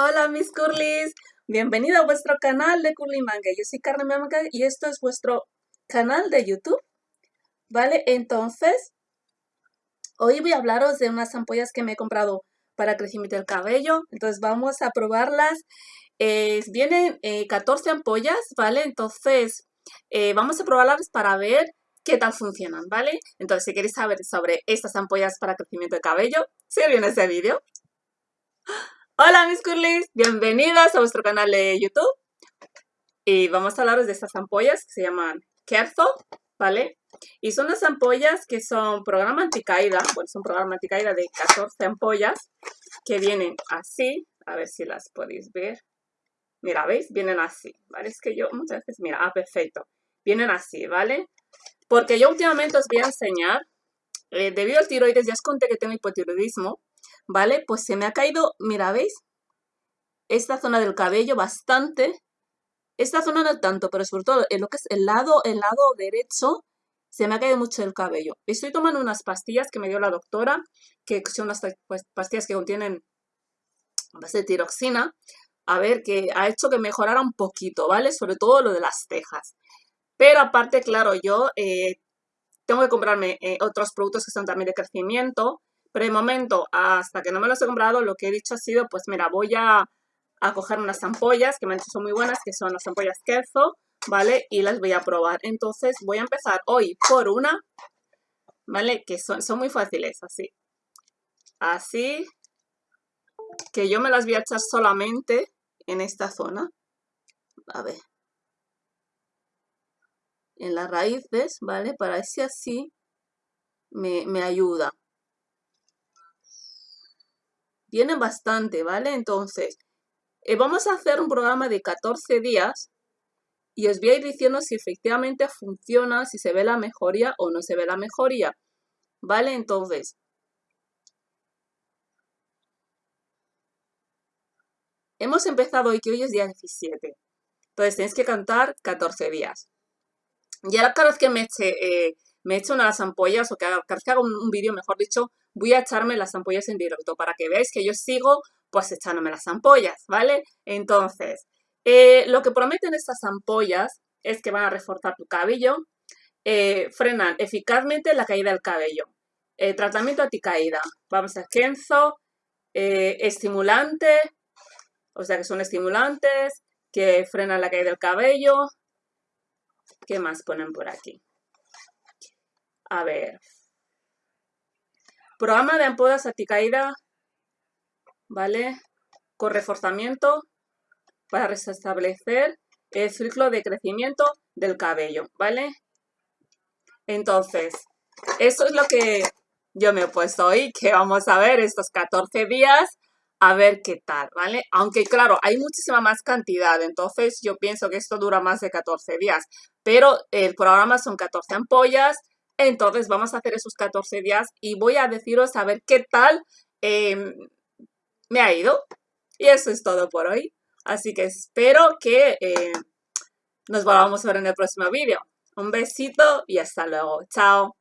Hola mis curlis, bienvenido a vuestro canal de Curly Manga. Yo soy Carmen Manga y esto es vuestro canal de YouTube. ¿Vale? Entonces, hoy voy a hablaros de unas ampollas que me he comprado para crecimiento del cabello. Entonces vamos a probarlas. vienen 14 eh, ampollas, ¿vale? Entonces eh, vamos a probarlas para ver qué tal funcionan, ¿vale? Entonces si queréis saber sobre estas ampollas para crecimiento de cabello, sigue viendo este vídeo. Hola mis curlis, bienvenidas a vuestro canal de YouTube y vamos a hablaros de estas ampollas que se llaman Kerzo, ¿vale? Y son las ampollas que son programa anticaída, bueno, son programa anticaída de 14 ampollas que vienen así, a ver si las podéis ver. Mira, ¿veis? Vienen así, ¿vale? Es que yo muchas veces, mira, ah, perfecto. Vienen así, ¿vale? Porque yo últimamente os voy a enseñar, eh, debido al tiroides, ya os conté que tengo hipotiroidismo, ¿vale? Pues se me ha caído, mira, ¿veis? Esta zona del cabello bastante. Esta zona no tanto, pero sobre todo en lo que es el lado, el lado derecho, se me ha caído mucho el cabello. Estoy tomando unas pastillas que me dio la doctora, que son unas pues, pastillas que contienen base de tiroxina, a ver, que ha hecho que mejorara un poquito, ¿vale? Sobre todo lo de las cejas. Pero aparte, claro, yo eh, tengo que comprarme eh, otros productos que son también de crecimiento, pero de momento, hasta que no me los he comprado, lo que he dicho ha sido, pues mira, voy a, coger unas ampollas que me han son muy buenas, que son las ampollas Kerzo, ¿vale? Y las voy a probar. Entonces voy a empezar hoy por una, ¿vale? Que son, son muy fáciles, así. Así. Que yo me las voy a echar solamente en esta zona. A ver. En las raíces, ¿vale? Para ese así me, me ayuda. Viene bastante, ¿vale? Entonces, eh, vamos a hacer un programa de 14 días y os voy a ir diciendo si efectivamente funciona, si se ve la mejoría o no se ve la mejoría. ¿Vale? Entonces, hemos empezado hoy, que hoy es día 17. Entonces, tenéis que cantar 14 días. Y ahora cada vez que me eche, eh, me eche una de las ampollas o que que haga un vídeo, mejor dicho, voy a echarme las ampollas en directo para que veáis que yo sigo pues echándome las ampollas, ¿vale? Entonces, eh, lo que prometen estas ampollas es que van a reforzar tu cabello, eh, frenan eficazmente la caída del cabello. Eh, tratamiento anticaída, vamos a Kenzo, estimulante, o sea que son estimulantes que frenan la caída del cabello. ¿Qué más ponen por aquí? A ver, Programa de ampollas anticaída, ¿vale? Con reforzamiento para restablecer el ciclo de crecimiento del cabello, ¿vale? Entonces, eso es lo que yo me he puesto hoy, que vamos a ver estos 14 días, a ver qué tal, ¿vale? Aunque claro, hay muchísima más cantidad, entonces yo pienso que esto dura más de 14 días, pero el programa son 14 ampollas, entonces vamos a hacer esos 14 días y voy a deciros a ver qué tal em, me ha ido. Y eso es todo por hoy. Así que espero que eh, nos volvamos a ver en el próximo vídeo. Un besito y hasta luego. Chao.